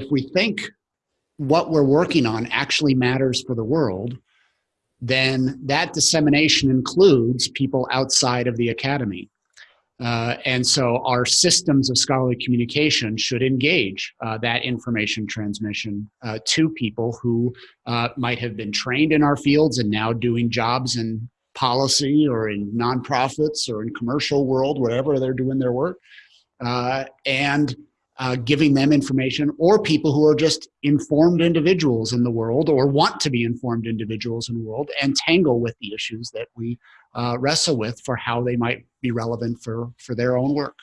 if we think what we're working on actually matters for the world, then that dissemination includes people outside of the academy. Uh, and so our systems of scholarly communication should engage uh, that information transmission uh, to people who uh, might have been trained in our fields and now doing jobs in policy or in nonprofits or in commercial world, wherever they're doing their work. Uh, and uh, giving them information or people who are just informed individuals in the world or want to be informed individuals in the world and tangle with the issues that we uh, wrestle with for how they might be relevant for, for their own work.